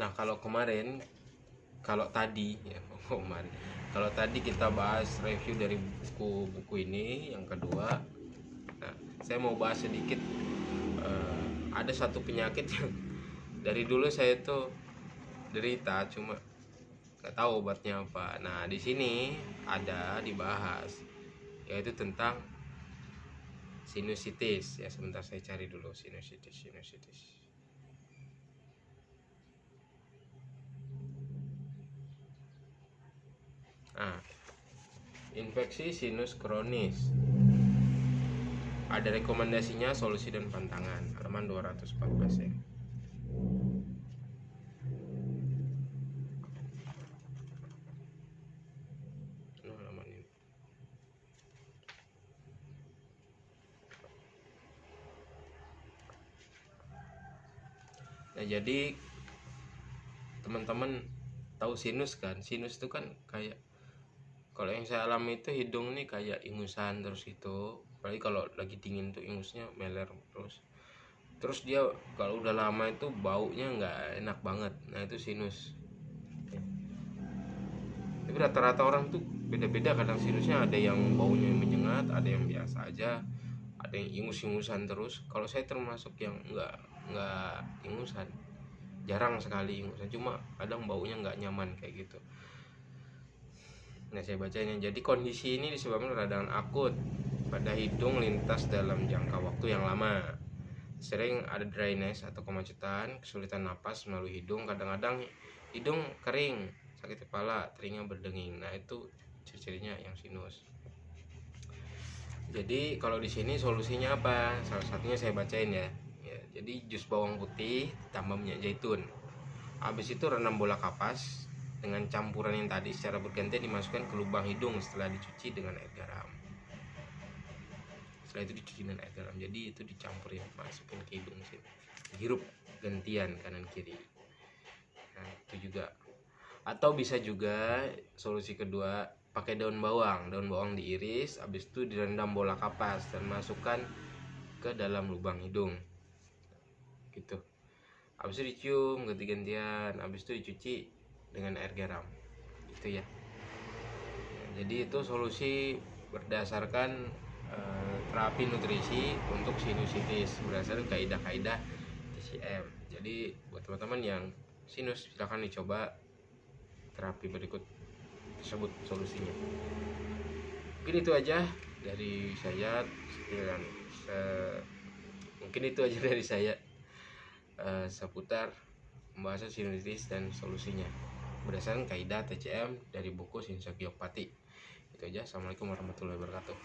nah kalau kemarin kalau tadi ya kemarin. Kalau tadi kita bahas review dari buku-buku ini yang kedua nah saya mau bahas sedikit eh, ada satu penyakit yang dari dulu saya tuh derita cuma nggak tahu obatnya apa. Nah di sini ada dibahas yaitu tentang sinusitis. Ya sebentar saya cari dulu sinusitis sinusitis nah infeksi sinus kronis ada rekomendasinya solusi dan pantangan halaman 214 ya ini. Nah, jadi teman-teman tahu sinus kan? Sinus itu kan kayak kalau yang saya alami itu hidung nih kayak ingusan terus itu. Apalagi kalau lagi dingin tuh ingusnya meler terus. Terus dia kalau udah lama itu baunya nggak enak banget. Nah, itu sinus. Tapi rata-rata orang tuh beda-beda kadang sinusnya ada yang baunya menyengat, ada yang biasa aja, ada yang ingus-ingusan terus. Kalau saya termasuk yang nggak nggak ingusan jarang sekali ingusan cuma kadang baunya nggak nyaman kayak gitu nah saya bacain ya. Jadi kondisi ini disebabkan radang akut pada hidung lintas dalam jangka waktu yang lama. Sering ada dryness atau kemacetan kesulitan napas melalui hidung. Kadang-kadang hidung kering sakit kepala telinga berdenging. Nah itu ciri-cirinya yang sinus. Jadi kalau di sini solusinya apa? Salah satunya saya bacain ya. Ya jadi jus bawang putih tambah minyak zaitun. Habis itu rendam bola kapas dengan campuran yang tadi secara bergantian dimasukkan ke lubang hidung setelah dicuci dengan air garam. Setelah itu dicuci dengan air garam. Jadi itu dicampur ya masukin ke hidung sini. Hirup gantian kanan kiri. Nah itu juga. Atau bisa juga solusi kedua pakai daun bawang. Daun bawang diiris habis itu direndam bola kapas dan masukkan ke dalam lubang hidung. Gitu. Habis itu dicium ganti-gantian habis itu dicuci dengan air garam. Gitu ya. Jadi itu solusi berdasarkan eh, terapi nutrisi untuk sinusitis berdasarkan kaidah-kaidah TCM jadi buat teman-teman yang sinus silahkan dicoba terapi berikut tersebut solusinya. Mungkin itu aja dari saya sekian se- mungkin itu aja dari saya eh, seputar pembahasan sinusitis dan solusinya berdasarkan kaidah TCM dari buku Sinsa Giopati itu aja. Assalamualaikum warahmatullahi wabarakatuh